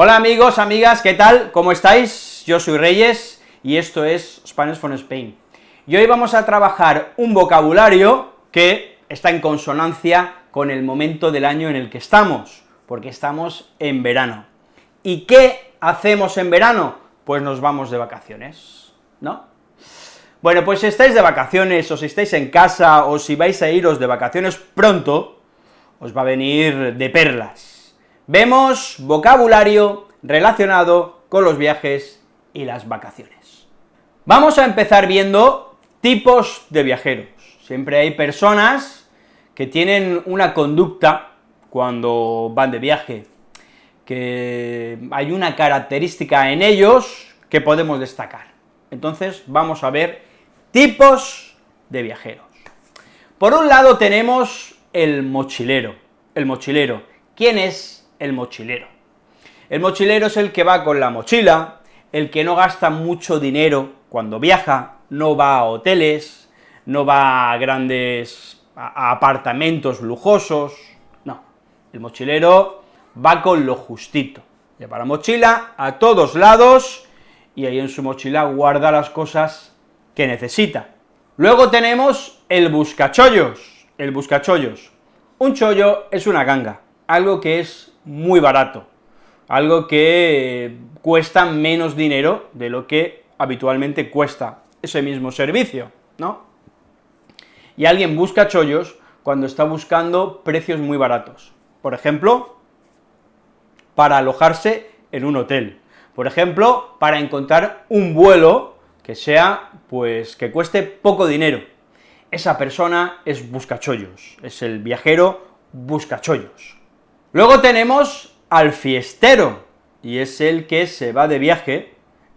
Hola amigos, amigas, ¿qué tal? ¿Cómo estáis? Yo soy Reyes y esto es Spanish from Spain. Y hoy vamos a trabajar un vocabulario que está en consonancia con el momento del año en el que estamos, porque estamos en verano. ¿Y qué hacemos en verano? Pues nos vamos de vacaciones, ¿no? Bueno, pues si estáis de vacaciones, o si estáis en casa, o si vais a iros de vacaciones pronto, os va a venir de perlas. Vemos vocabulario relacionado con los viajes y las vacaciones. Vamos a empezar viendo tipos de viajeros. Siempre hay personas que tienen una conducta cuando van de viaje, que hay una característica en ellos que podemos destacar. Entonces, vamos a ver tipos de viajeros. Por un lado tenemos el mochilero, el mochilero. ¿Quién es el mochilero? El mochilero es el que va con la mochila, el que no gasta mucho dinero cuando viaja, no va a hoteles, no va a grandes apartamentos lujosos, no, el mochilero va con lo justito, lleva la mochila a todos lados, y ahí en su mochila guarda las cosas que necesita. Luego tenemos el buscachollos, el buscachollos. Un chollo es una ganga, algo que es muy barato, algo que cuesta menos dinero de lo que habitualmente cuesta ese mismo servicio, ¿no? Y alguien busca chollos cuando está buscando precios muy baratos. Por ejemplo, para alojarse en un hotel. Por ejemplo, para encontrar un vuelo que sea, pues, que cueste poco dinero. Esa persona es buscachollos, es el viajero buscachollos. Luego tenemos al fiestero, y es el que se va de viaje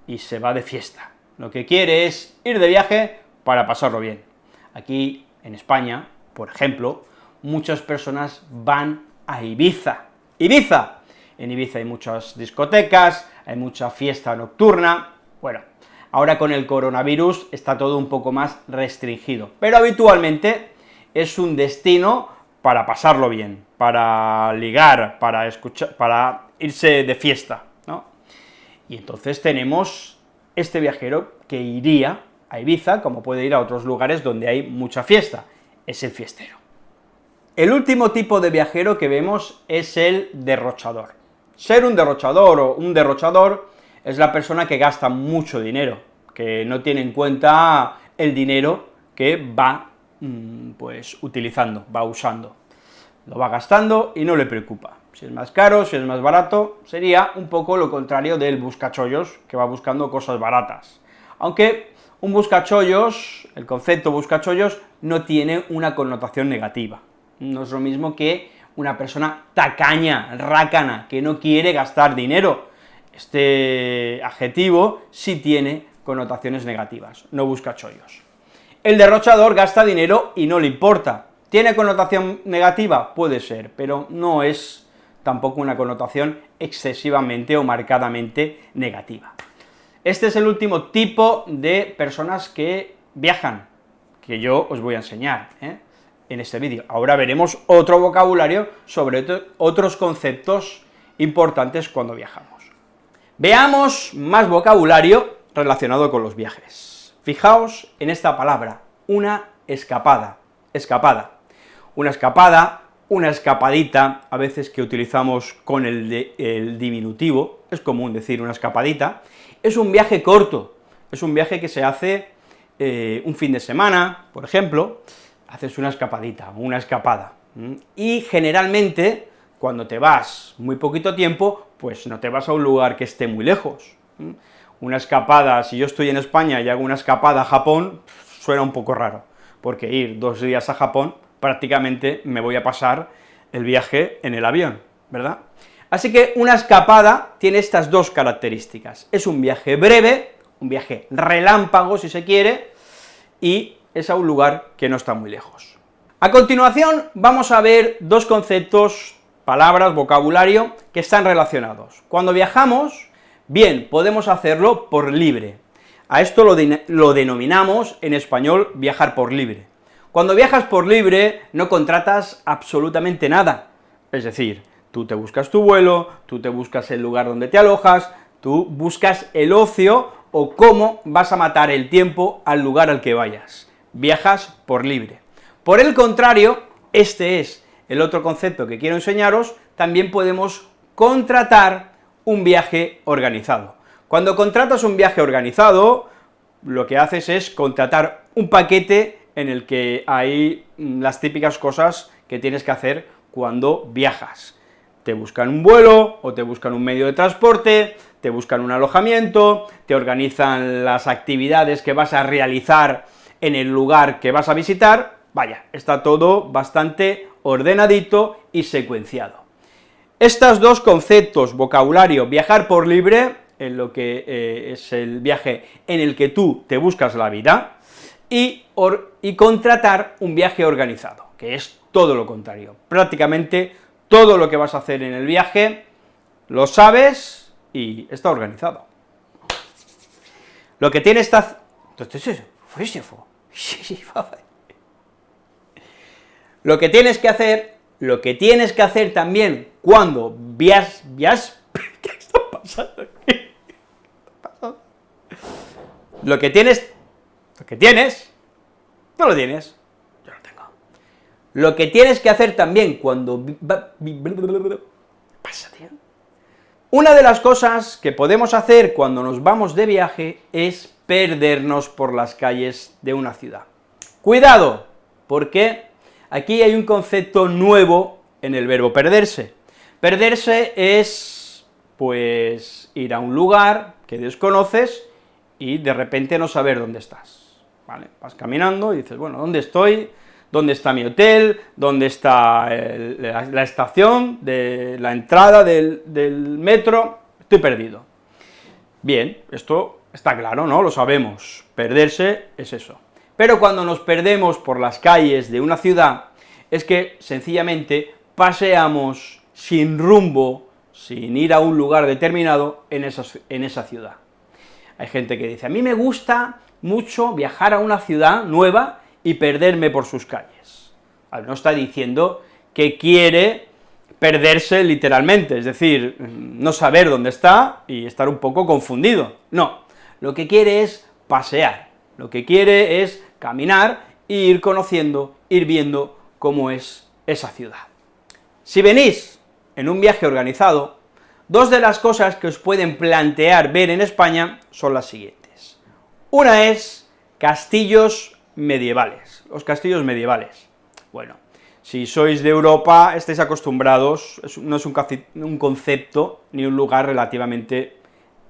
y se va de fiesta. Lo que quiere es ir de viaje para pasarlo bien. Aquí, en España, por ejemplo, muchas personas van a Ibiza. ¡Ibiza! En Ibiza hay muchas discotecas, hay mucha fiesta nocturna, bueno, Ahora con el coronavirus está todo un poco más restringido, pero habitualmente es un destino para pasarlo bien, para ligar, para escuchar, para irse de fiesta, ¿no? Y entonces tenemos este viajero que iría a Ibiza, como puede ir a otros lugares donde hay mucha fiesta, es el fiestero. El último tipo de viajero que vemos es el derrochador. Ser un derrochador o un derrochador es la persona que gasta mucho dinero, que no tiene en cuenta el dinero que va, pues, utilizando, va usando. Lo va gastando y no le preocupa. Si es más caro, si es más barato, sería un poco lo contrario del buscachollos, que va buscando cosas baratas. Aunque un buscachollos, el concepto buscachollos, no tiene una connotación negativa. No es lo mismo que una persona tacaña, rácana, que no quiere gastar dinero, este adjetivo sí tiene connotaciones negativas, no busca chollos. El derrochador gasta dinero y no le importa. ¿Tiene connotación negativa? Puede ser, pero no es tampoco una connotación excesivamente o marcadamente negativa. Este es el último tipo de personas que viajan, que yo os voy a enseñar ¿eh? en este vídeo. Ahora veremos otro vocabulario sobre otros conceptos importantes cuando viajamos. Veamos más vocabulario relacionado con los viajes. Fijaos en esta palabra, una escapada, escapada. Una escapada, una escapadita, a veces que utilizamos con el, diminutivo, es común decir una escapadita, es un viaje corto, es un viaje que se hace eh, un fin de semana, por ejemplo, haces una escapadita, una escapada, y generalmente, cuando te vas muy poquito tiempo, pues no te vas a un lugar que esté muy lejos. Una escapada, si yo estoy en España y hago una escapada a Japón, suena un poco raro, porque ir dos días a Japón, prácticamente me voy a pasar el viaje en el avión, ¿verdad? Así que una escapada tiene estas dos características, es un viaje breve, un viaje relámpago, si se quiere, y es a un lugar que no está muy lejos. A continuación, vamos a ver dos conceptos palabras, vocabulario, que están relacionados. Cuando viajamos, bien, podemos hacerlo por libre. A esto lo, denominamos en español viajar por libre. Cuando viajas por libre, no contratas absolutamente nada, es decir, tú te buscas tu vuelo, tú te buscas el lugar donde te alojas, tú buscas el ocio o cómo vas a matar el tiempo al lugar al que vayas. Viajas por libre. Por el contrario, este es el otro concepto que quiero enseñaros, también podemos contratar un viaje organizado. Cuando contratas un viaje organizado, lo que haces es contratar un paquete en el que hay mm, las típicas cosas que tienes que hacer cuando viajas. Te buscan un vuelo, o te buscan un medio de transporte, te buscan un alojamiento, te organizan las actividades que vas a realizar en el lugar que vas a visitar, vaya, está todo bastante ordenadito y secuenciado. Estos dos conceptos, vocabulario, viajar por libre, en lo que eh, es el viaje en el que tú te buscas la vida, y, contratar un viaje organizado, que es todo lo contrario. Prácticamente todo lo que vas a hacer en el viaje lo sabes y está organizado. Lo que. Lo que tienes que hacer, lo que tienes que hacer también cuando vias, ¿qué está pasando aquí? Lo que tienes, lo que tienes, no lo tienes, yo lo tengo. Lo que tienes que hacer también cuando, pasa, tío. Una de las cosas que podemos hacer cuando nos vamos de viaje es perdernos por las calles de una ciudad. Cuidado, porque aquí hay un concepto nuevo en el verbo perderse. Perderse es, pues, ir a un lugar que desconoces y de repente no saber dónde estás, ¿vale? Vas caminando y dices, bueno, ¿dónde estoy?, ¿dónde está mi hotel?, ¿dónde está la, estación de la entrada del, del metro?, estoy perdido. Bien, esto está claro, ¿no?, lo sabemos, perderse es eso. Pero cuando nos perdemos por las calles de una ciudad, es que sencillamente paseamos sin rumbo, sin ir a un lugar determinado en esa, en esa ciudad. Hay gente que dice, a mí me gusta mucho viajar a una ciudad nueva y perderme por sus calles. No está diciendo que quiere perderse literalmente, es decir, no saber dónde está y estar un poco confundido, no, lo que quiere es pasear, lo que quiere es caminar e ir conociendo, ir viendo cómo es esa ciudad. Si venís en un viaje organizado, Dos de las cosas que os pueden plantear ver en España son las siguientes. Una es castillos medievales, los castillos medievales. Bueno, si sois de Europa, estáis acostumbrados, no es un, concepto ni un lugar relativamente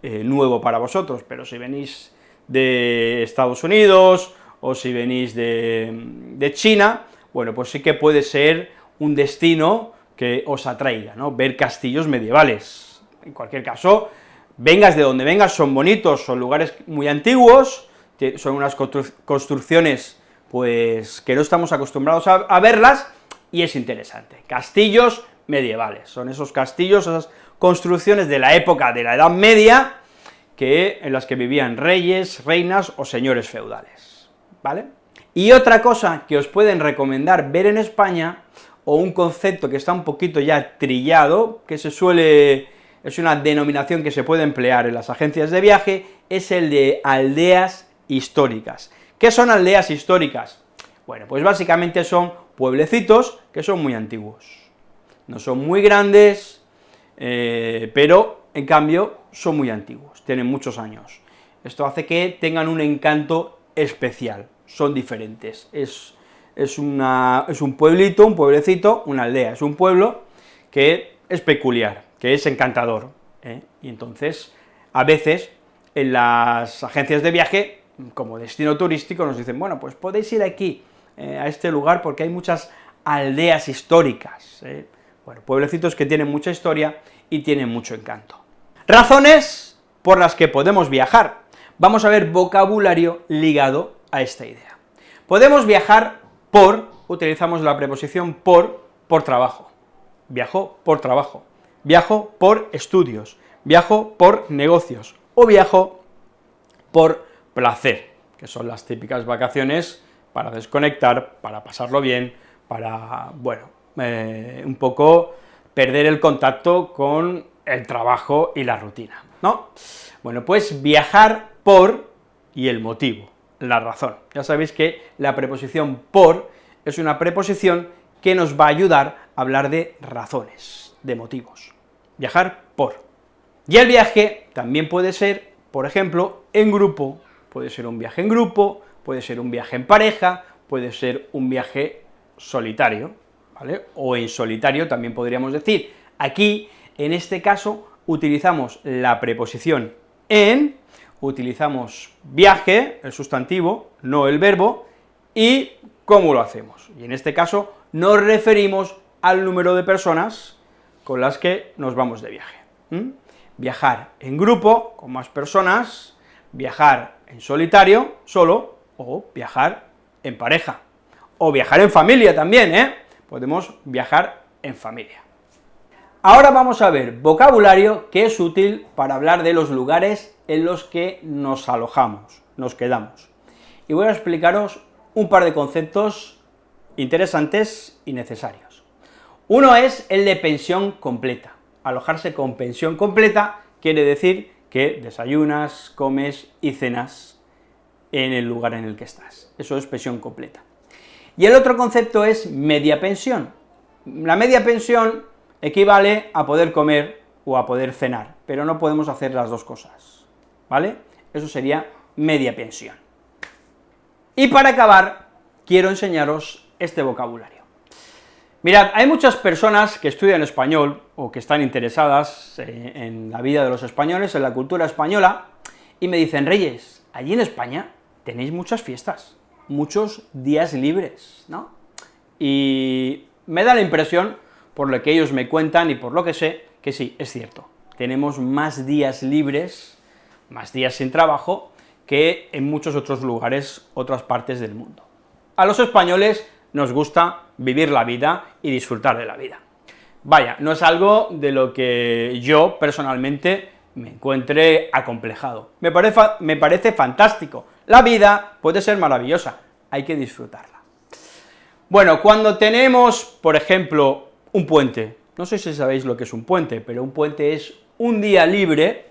eh, nuevo para vosotros, pero si venís de Estados Unidos, o si venís de, de China, bueno, pues sí que puede ser un destino que os atraiga, ¿no?, ver castillos medievales, en cualquier caso, vengas de donde vengas, son bonitos, son lugares muy antiguos, son unas construcciones, pues, que no estamos acostumbrados a, verlas, y es interesante. Castillos medievales, son esos castillos, esas construcciones de la época de la Edad Media, que, en las que vivían reyes, reinas o señores feudales, ¿vale? Y otra cosa que os pueden recomendar ver en España, o un concepto que está un poquito ya trillado, que se suele es una denominación que se puede emplear en las agencias de viaje, es el de aldeas históricas. ¿Qué son aldeas históricas? Bueno, pues básicamente son pueblecitos que son muy antiguos. No son muy grandes, eh, pero en cambio son muy antiguos, tienen muchos años. Esto hace que tengan un encanto especial, son diferentes. Es, es, una, es un pueblito, un pueblecito, una aldea, es un pueblo que es peculiar, que es encantador, ¿eh? y entonces, a veces, en las agencias de viaje, como destino turístico, nos dicen, bueno, pues podéis ir aquí, eh, a este lugar, porque hay muchas aldeas históricas, ¿eh? bueno, pueblecitos que tienen mucha historia y tienen mucho encanto. Razones por las que podemos viajar. Vamos a ver vocabulario ligado a esta idea. Podemos viajar por, utilizamos la preposición por, por trabajo. Viajo por trabajo viajo por estudios, viajo por negocios, o viajo por placer, que son las típicas vacaciones para desconectar, para pasarlo bien, para, bueno, eh, un poco perder el contacto con el trabajo y la rutina, ¿no? Bueno, pues viajar por y el motivo, la razón. Ya sabéis que la preposición por es una preposición que nos va a ayudar a hablar de razones, de motivos. Viajar por. Y el viaje también puede ser, por ejemplo, en grupo, puede ser un viaje en grupo, puede ser un viaje en pareja, puede ser un viaje solitario, ¿vale?, o en solitario también podríamos decir. Aquí, en este caso, utilizamos la preposición en, utilizamos viaje, el sustantivo, no el verbo, y ¿cómo lo hacemos? Y en este caso nos referimos al número de personas con las que nos vamos de viaje. Viajar en grupo, con más personas, viajar en solitario, solo, o viajar en pareja, o viajar en familia también, ¿eh? Podemos viajar en familia. Ahora vamos a ver vocabulario que es útil para hablar de los lugares en los que nos alojamos, nos quedamos. Y voy a explicaros un par de conceptos interesantes y necesarios. Uno es el de pensión completa. Alojarse con pensión completa quiere decir que desayunas, comes y cenas en el lugar en el que estás. Eso es pensión completa. Y el otro concepto es media pensión. La media pensión equivale a poder comer o a poder cenar, pero no podemos hacer las dos cosas, ¿vale? Eso sería media pensión. Y para acabar, quiero enseñaros este vocabulario. Mirad, hay muchas personas que estudian español, o que están interesadas eh, en la vida de los españoles, en la cultura española, y me dicen, Reyes, allí en España tenéis muchas fiestas, muchos días libres, ¿no? Y me da la impresión, por lo que ellos me cuentan y por lo que sé, que sí, es cierto, tenemos más días libres, más días sin trabajo, que en muchos otros lugares, otras partes del mundo. A los españoles nos gusta vivir la vida y disfrutar de la vida. Vaya, no es algo de lo que yo, personalmente, me encuentre acomplejado. Me parece, me parece fantástico. La vida puede ser maravillosa, hay que disfrutarla. Bueno, cuando tenemos, por ejemplo, un puente, no sé si sabéis lo que es un puente, pero un puente es un día libre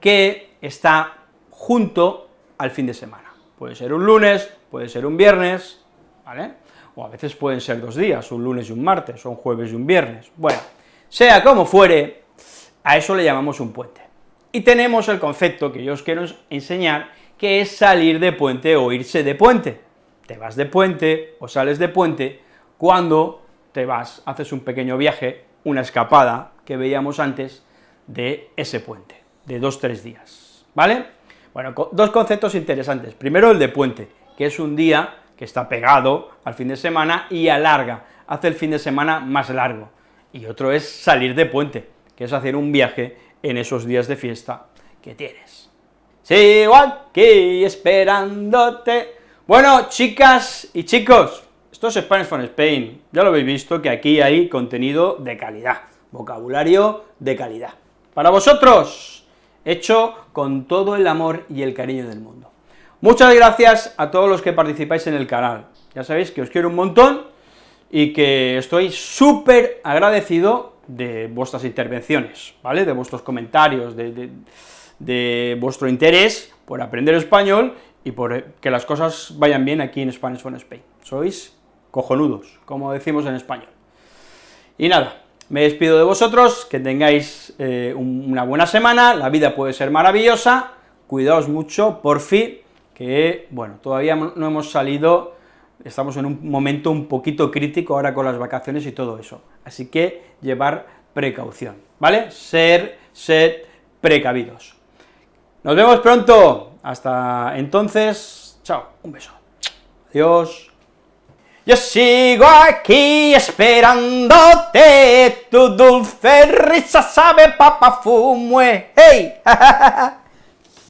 que está junto al fin de semana. Puede ser un lunes, puede ser un viernes, ¿vale? O a veces pueden ser dos días, un lunes y un martes, o un jueves y un viernes. Bueno, sea como fuere, a eso le llamamos un puente. Y tenemos el concepto que yo os quiero enseñar, que es salir de puente o irse de puente. Te vas de puente o sales de puente cuando te vas, haces un pequeño viaje, una escapada que veíamos antes de ese puente, de dos, tres días, ¿vale? Bueno, dos conceptos interesantes. Primero el de puente, que es un día que está pegado al fin de semana y alarga, hace el fin de semana más largo. Y otro es salir de puente, que es hacer un viaje en esos días de fiesta que tienes. Sigo aquí esperándote. Bueno, chicas y chicos, esto es Spanish from Spain, ya lo habéis visto que aquí hay contenido de calidad, vocabulario de calidad. Para vosotros, hecho con todo el amor y el cariño del mundo. Muchas gracias a todos los que participáis en el canal, ya sabéis que os quiero un montón y que estoy súper agradecido de vuestras intervenciones, ¿vale?, de vuestros comentarios, de, vuestro interés por aprender español y por que las cosas vayan bien aquí en Spanish for Spain. Sois cojonudos, como decimos en español. Y nada, me despido de vosotros, que tengáis eh, una buena semana, la vida puede ser maravillosa, cuidaos mucho, por fin, que, bueno, todavía no hemos salido estamos en un momento un poquito crítico ahora con las vacaciones y todo eso, así que llevar precaución, ¿vale? Ser, ser precavidos. Nos vemos pronto, hasta entonces, chao, un beso, adiós. Yo sigo aquí esperándote, tu dulce risa sabe papá fumue, hey,